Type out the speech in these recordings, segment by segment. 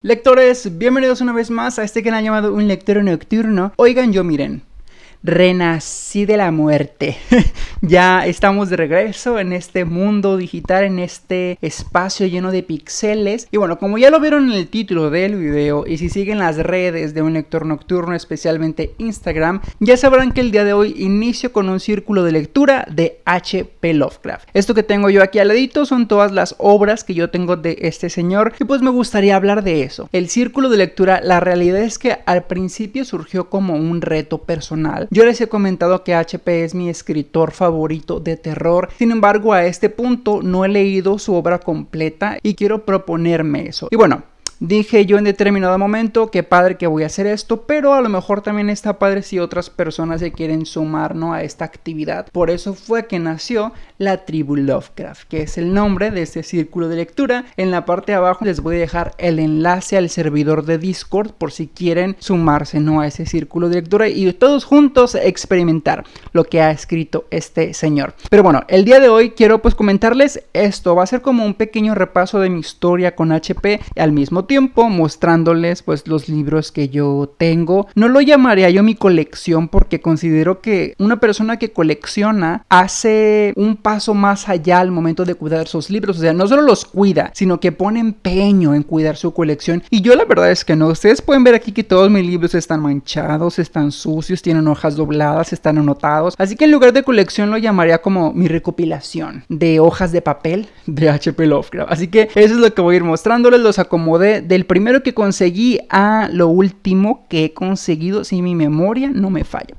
Lectores, bienvenidos una vez más a este canal llamado Un Lector Nocturno. Oigan, yo miren, renací de la muerte. ya estamos de regreso en este mundo digital, en este espacio lleno de píxeles. Y bueno, como ya lo vieron en el título del video y si siguen las redes de un lector nocturno, especialmente Instagram, ya sabrán que el día de hoy inicio con un círculo de lectura de H.P. Lovecraft. Esto que tengo yo aquí al ladito son todas las obras que yo tengo de este señor y pues me gustaría hablar de eso. El círculo de lectura, la realidad es que al principio surgió como un reto personal les he comentado que HP es mi escritor favorito de terror, sin embargo a este punto no he leído su obra completa y quiero proponerme eso. Y bueno, Dije yo en determinado momento que padre que voy a hacer esto, pero a lo mejor también está padre si otras personas se quieren sumar ¿no? a esta actividad. Por eso fue que nació la tribu Lovecraft, que es el nombre de este círculo de lectura. En la parte de abajo les voy a dejar el enlace al servidor de Discord por si quieren sumarse ¿no? a ese círculo de lectura y todos juntos experimentar lo que ha escrito este señor. Pero bueno, el día de hoy quiero pues comentarles esto. Va a ser como un pequeño repaso de mi historia con HP al mismo tiempo mostrándoles pues los libros que yo tengo. No lo llamaría yo mi colección porque considero que una persona que colecciona hace un paso más allá al momento de cuidar sus libros. O sea, no solo los cuida, sino que pone empeño en cuidar su colección. Y yo la verdad es que no. Ustedes pueden ver aquí que todos mis libros están manchados, están sucios, tienen hojas dobladas, están anotados. Así que en lugar de colección lo llamaría como mi recopilación de hojas de papel de HP Lovecraft. Así que eso es lo que voy a ir mostrándoles. Los acomodé del primero que conseguí a lo último que he conseguido, si mi memoria no me falla.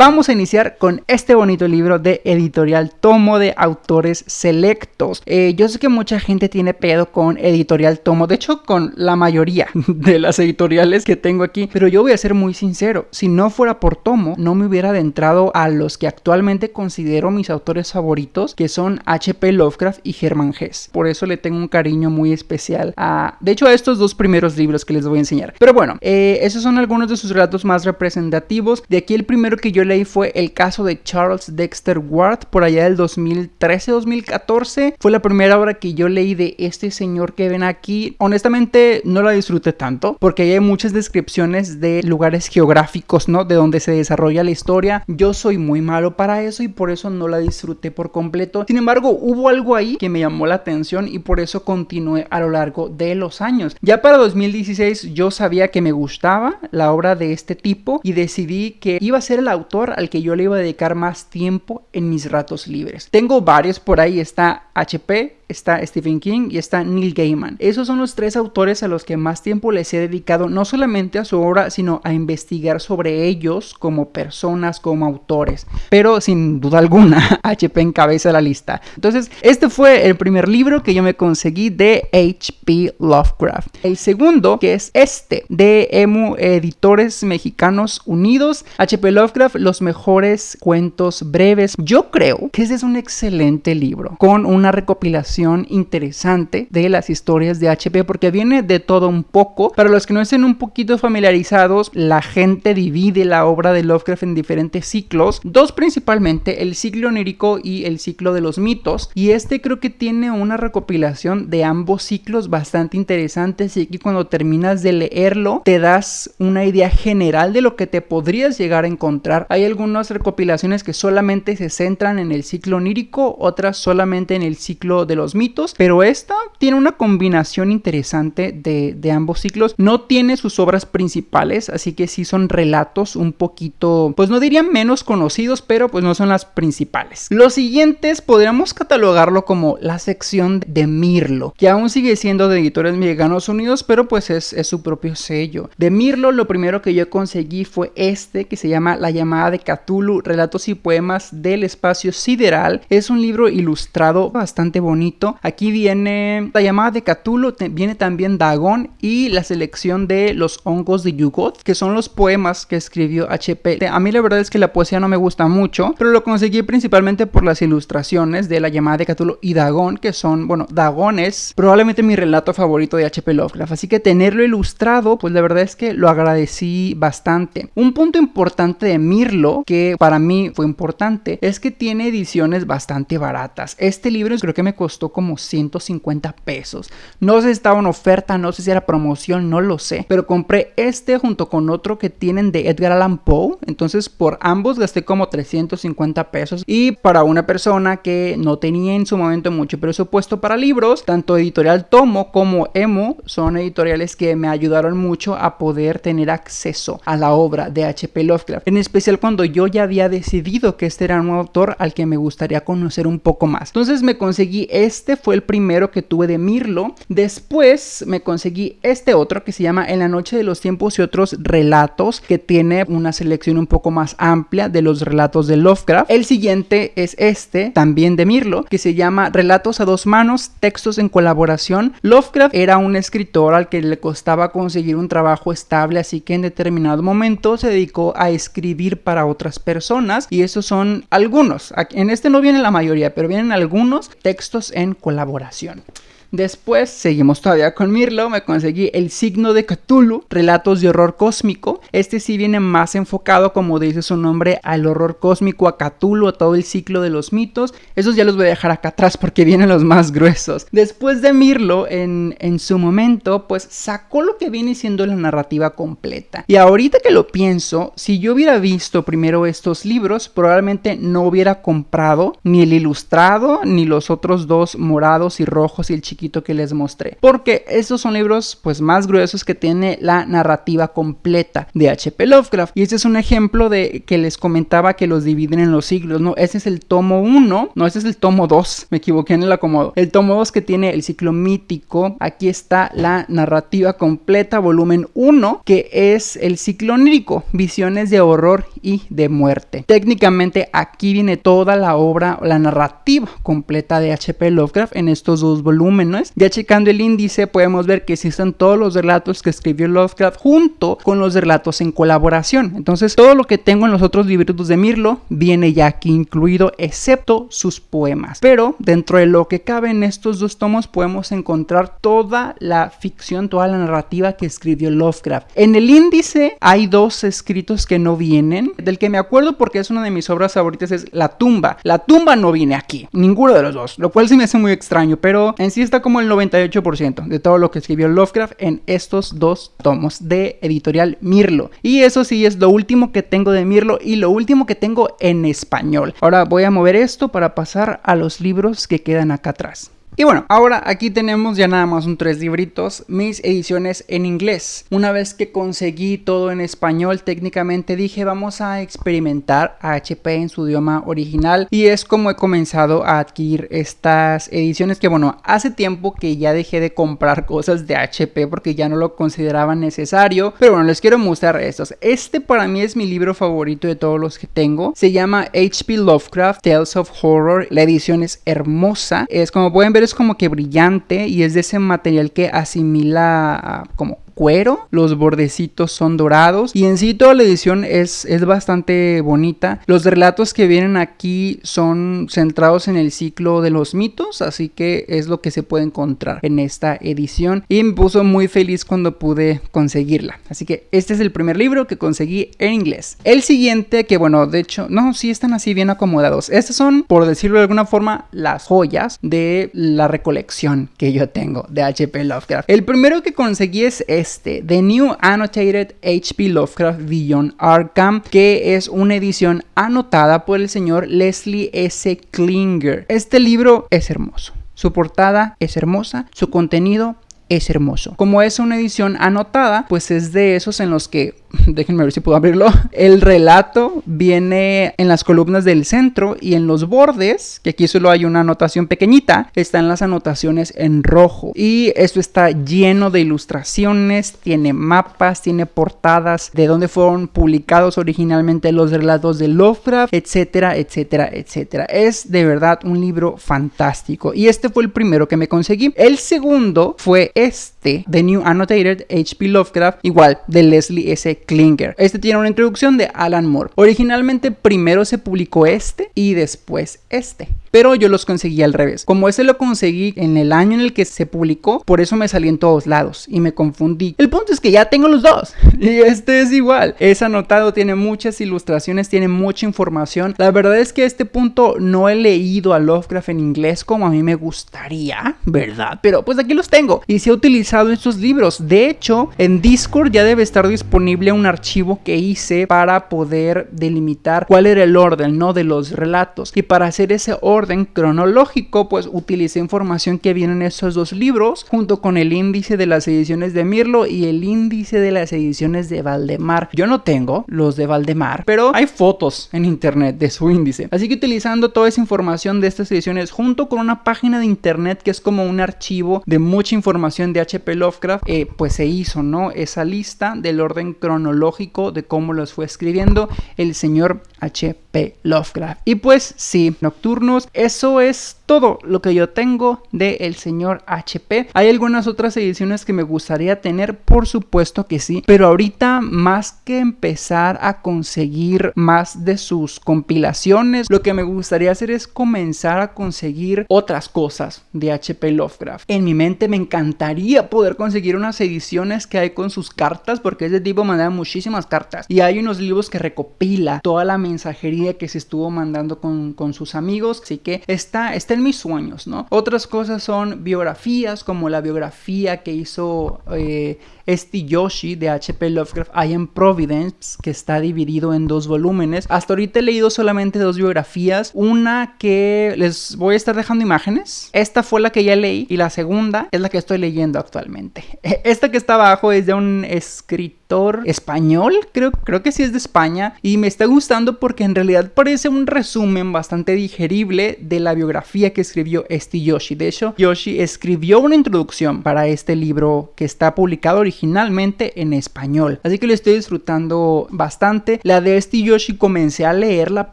Vamos a iniciar con este bonito libro de editorial Tomo de autores selectos. Eh, yo sé que mucha gente tiene pedo con editorial Tomo, de hecho con la mayoría de las editoriales que tengo aquí, pero yo voy a ser muy sincero, si no fuera por Tomo, no me hubiera adentrado a los que actualmente considero mis autores favoritos, que son H.P. Lovecraft y Herman Hesse. Por eso le tengo un cariño muy especial a, de hecho, a estos dos primeros libros que les voy a enseñar. Pero bueno, eh, esos son algunos de sus relatos más representativos. De aquí el primero que yo leí fue el caso de Charles Dexter Ward por allá del 2013-2014. Fue la primera obra que yo leí de este señor que ven aquí. Honestamente no la disfruté tanto porque hay muchas descripciones de lugares geográficos, ¿no? De donde se desarrolla la historia. Yo soy muy malo para eso y por eso no la disfruté por completo. Sin embargo, hubo algo ahí que me llamó la atención y por eso continué a lo largo de los años. Ya para 2016 yo sabía que me gustaba la obra de este tipo y decidí que iba a ser el autor al que yo le iba a dedicar más tiempo en mis ratos libres. Tengo varios por ahí, está HP, está Stephen King y está Neil Gaiman. Esos son los tres autores a los que más tiempo les he dedicado, no solamente a su obra, sino a investigar sobre ellos como personas, como autores. Pero sin duda alguna, HP encabeza la lista. Entonces, este fue el primer libro que yo me conseguí de HP Lovecraft. El segundo, que es este, de Emu Editores Mexicanos Unidos, HP Lovecraft, los mejores cuentos breves. Yo creo que ese es un excelente libro, con una recopilación interesante de las historias de HP porque viene de todo un poco. Para los que no estén un poquito familiarizados, la gente divide la obra de Lovecraft en diferentes ciclos, dos principalmente, el ciclo onírico y el ciclo de los mitos, y este creo que tiene una recopilación de ambos ciclos bastante interesantes y que cuando terminas de leerlo te das una idea general de lo que te podrías llegar a encontrar. Hay algunas recopilaciones que solamente se centran en el ciclo onírico, otras solamente en el ciclo de los mitos, pero esta tiene una combinación interesante de, ambos ciclos. No tiene sus obras principales, así que sí son relatos un poquito, pues no diría menos conocidos, pero pues no son las principales. Los siguientes podríamos catalogarlo como la sección de Mirlo, que aún sigue siendo de Editores Mexicanos Unidos, pero pues es, es su propio sello. De Mirlo, lo primero que yo conseguí fue este, que se llama La llamada de Cthulhu, Relatos y Poemas del Espacio Sideral. Es un libro ilustrado bastante bonito Aquí viene la llamada de Cthulhu, viene también Dagon y la selección de los hongos de Yugoth, que son los poemas que escribió HP. A mí la verdad es que la poesía no me gusta mucho, pero lo conseguí principalmente por las ilustraciones de la llamada de Cthulhu y Dagon, que son, bueno, Dagon es probablemente mi relato favorito de HP Lovecraft, así que tenerlo ilustrado, pues la verdad es que lo agradecí bastante. Un punto importante de Mirlo, que para mí fue importante, es que tiene ediciones bastante baratas. Este libro creo que me costó como 150 pesos. No sé si estaba en oferta, no sé si era promoción, no lo sé. Pero compré este junto con otro que tienen de Edgar Allan Poe. Entonces por ambos gasté como 350 pesos. Y para una persona que no tenía en su momento mucho presupuesto para libros, tanto editorial Tomo como Emo son editoriales que me ayudaron mucho a poder tener acceso a la obra de H.P. Lovecraft. En especial cuando yo ya había decidido que este era un autor al que me gustaría conocer un poco más. Entonces me conseguí este, fue el primero que tuve de Mirlo. Después me conseguí este otro que se llama En la noche de los tiempos y otros relatos, que tiene una selección un poco más amplia de los relatos de Lovecraft. El siguiente es este, también de Mirlo, que se llama Relatos a dos manos, textos en colaboración. Lovecraft era un escritor al que le costaba conseguir un trabajo estable, así que en determinado momento se dedicó a escribir para otras personas y esos son algunos. En este no viene la mayoría, pero vienen algunos textos en colaboración. Después seguimos todavía con Mirlo, me conseguí El signo de Cthulhu, relatos de horror cósmico. Este sí viene más enfocado, como dice su nombre, al horror cósmico, a Cthulhu, a todo el ciclo de los mitos. Esos ya los voy a dejar acá atrás porque vienen los más gruesos. Después de Mirlo, en, en su momento, pues sacó lo que viene siendo la narrativa completa. Y ahorita que lo pienso, si yo hubiera visto primero estos libros, probablemente no hubiera comprado ni el ilustrado, ni los otros dos morados y rojos y el que les mostré. Porque estos son libros pues más gruesos que tiene la narrativa completa de H.P. Lovecraft. Y este es un ejemplo de que les comentaba que los dividen en los siglos, ¿no? Este es el tomo 1, no, este es el tomo 2, me equivoqué en el acomodo. El tomo 2 que tiene el ciclo mítico, aquí está la narrativa completa, volumen 1, que es el ciclo onírico, visiones de horror y de muerte. Técnicamente aquí viene toda la obra, la narrativa completa de H.P. Lovecraft en estos dos volúmenes ya checando el índice podemos ver que existen todos los relatos que escribió Lovecraft junto con los relatos en colaboración. Entonces todo lo que tengo en los otros libros de Mirlo viene ya aquí incluido excepto sus poemas. Pero dentro de lo que cabe en estos dos tomos podemos encontrar toda la ficción, toda la narrativa que escribió Lovecraft. En el índice hay dos escritos que no vienen. Del que me acuerdo porque es una de mis obras favoritas es La tumba. La tumba no viene aquí, ninguno de los dos, lo cual sí me hace muy extraño, pero en sí está como el 98% de todo lo que escribió Lovecraft en estos dos tomos de editorial Mirlo. Y eso sí es lo último que tengo de Mirlo y lo último que tengo en español. Ahora voy a mover esto para pasar a los libros que quedan acá atrás. Y bueno, ahora aquí tenemos ya nada más un tres libritos, mis ediciones en inglés. Una vez que conseguí todo en español, técnicamente dije vamos a experimentar a HP en su idioma original y es como he comenzado a adquirir estas ediciones que bueno, hace tiempo que ya dejé de comprar cosas de HP porque ya no lo consideraba necesario, pero bueno, les quiero mostrar estos. Este para mí es mi libro favorito de todos los que tengo. Se llama HP Lovecraft Tales of Horror. La edición es hermosa. Es como pueden ver es como que brillante y es de ese material que asimila como cuero, los bordecitos son dorados y en sí toda la edición es, es bastante bonita. Los relatos que vienen aquí son centrados en el ciclo de los mitos, así que es lo que se puede encontrar en esta edición y me puso muy feliz cuando pude conseguirla. Así que este es el primer libro que conseguí en inglés. El siguiente, que bueno, de hecho, no, sí están así bien acomodados. Estos son, por decirlo de alguna forma, las joyas de la recolección que yo tengo de HP Lovecraft. El primero que conseguí es este este, The New Annotated HP Lovecraft Beyond Arkham, que es una edición anotada por el señor Leslie S. Klinger. Este libro es hermoso. Su portada es hermosa, su contenido es hermoso. Como es una edición anotada, pues es de esos en los que déjenme ver si puedo abrirlo. El relato viene en las columnas del centro y en los bordes, que aquí solo hay una anotación pequeñita, están las anotaciones en rojo. Y esto está lleno de ilustraciones, tiene mapas, tiene portadas de dónde fueron publicados originalmente los relatos de Lovecraft, etcétera, etcétera, etcétera. Es de verdad un libro fantástico. Y este fue el primero que me conseguí. El segundo fue este, The New Annotated HP Lovecraft, igual de Leslie S. Klinger. Este tiene una introducción de Alan Moore. Originalmente primero se publicó este y después este. Pero yo los conseguí al revés. Como ese lo conseguí en el año en el que se publicó, por eso me salí en todos lados y me confundí. El punto es que ya tengo los dos. Y este es igual. Es anotado, tiene muchas ilustraciones, tiene mucha información. La verdad es que a este punto no he leído a Lovecraft en inglés como a mí me gustaría, ¿verdad? Pero pues aquí los tengo. Y si he utilizado estos libros. De hecho, en Discord ya debe estar disponible un archivo que hice para poder delimitar cuál era el orden, ¿no? De los relatos. Y para hacer ese orden cronológico, pues utilicé información que viene en esos dos libros, junto con el índice de las ediciones de Mirlo y el índice de las ediciones de Valdemar. Yo no tengo los de Valdemar, pero hay fotos en internet de su índice. Así que utilizando toda esa información de estas ediciones, junto con una página de internet que es como un archivo de mucha información de HP Lovecraft, eh, pues se hizo, ¿no? Esa lista del orden cronológico de cómo los fue escribiendo el señor HP Lovecraft. Y pues sí, nocturnos, eso es todo lo que yo tengo de el señor HP. Hay algunas otras ediciones que me gustaría tener, por supuesto que sí, pero ahorita más que empezar a conseguir más de sus compilaciones, lo que me gustaría hacer es comenzar a conseguir otras cosas de HP Lovecraft. En mi mente me encantaría poder conseguir unas ediciones que hay con sus cartas, porque ese tipo manda muchísimas cartas y hay unos libros que recopila toda la mensajería que se estuvo mandando con, con sus amigos, así que está, está mis sueños, ¿no? Otras cosas son biografías, como la biografía que hizo eh, este Yoshi de HP Lovecraft I Am Providence, que está dividido en dos volúmenes. Hasta ahorita he leído solamente dos biografías. Una que les voy a estar dejando imágenes. Esta fue la que ya leí. Y la segunda es la que estoy leyendo actualmente. Esta que está abajo es de un escritor español. Creo, creo que sí es de España. Y me está gustando porque en realidad parece un resumen bastante digerible de la biografía que escribió este Yoshi. De hecho, Yoshi escribió una introducción para este libro que está publicado originalmente en español. Así que lo estoy disfrutando bastante. La de este Yoshi comencé a leerla,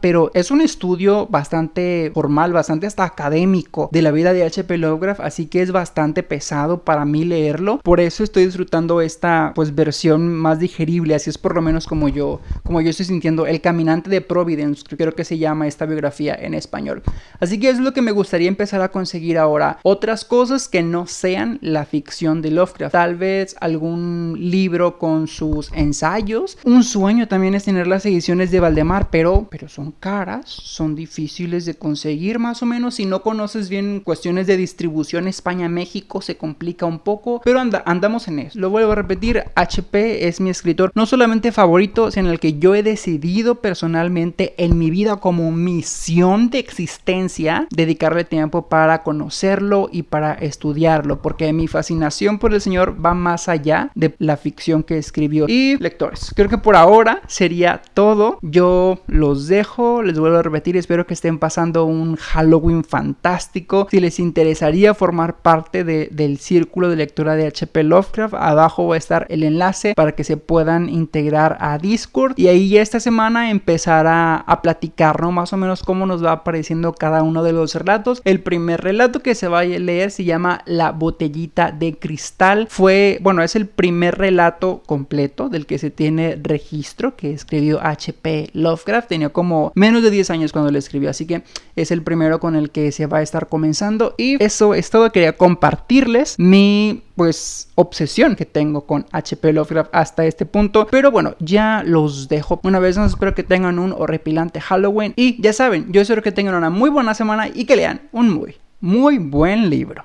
pero es un estudio bastante formal, bastante hasta académico de la vida de H.P. Lovecraft, así que es bastante pesado para mí leerlo. Por eso estoy disfrutando esta pues versión más digerible, así es por lo menos como yo como yo estoy sintiendo El caminante de Providence, creo que se llama esta biografía en español. Así que es lo que me gustaría empezar a conseguir ahora, otras cosas que no sean la ficción de Lovecraft. Tal vez algún libro con sus ensayos. Un sueño también es tener las ediciones de Valdemar, pero, pero son caras, son difíciles de conseguir más o menos. Si no conoces bien cuestiones de distribución España-México, se complica un poco, pero anda, andamos en eso. Lo vuelvo a repetir, HP es mi escritor no solamente favorito, sino el que yo he decidido personalmente en mi vida como misión de existencia dedicarle tiempo para conocerlo y para estudiarlo, porque mi fascinación por el señor va más allá de la ficción que escribió. Y lectores, creo que por ahora sería todo. Yo los dejo, les vuelvo a repetir, espero que estén pasando un Halloween fantástico. Si les interesaría formar parte del círculo de lectura de HP Lovecraft, abajo va a estar el enlace para que se puedan integrar a Discord. Y ahí esta semana empezará a platicar, ¿no? Más o menos cómo nos va apareciendo cada uno de los relatos. El primer relato que se va a leer se llama La botellita de cristal. Fue, bueno, es el primer relato completo del que se tiene registro que escribió HP Lovecraft. Tenía como menos de 10 años cuando lo escribió, así que es el primero con el que se va a estar comenzando. Y eso es todo. Quería compartirles mi pues obsesión que tengo con HP Lovecraft este punto. Pero bueno, ya los dejo. Una vez más, espero que tengan un horripilante Halloween. Y ya saben, yo espero que tengan una muy buena semana y que lean un muy, muy buen libro.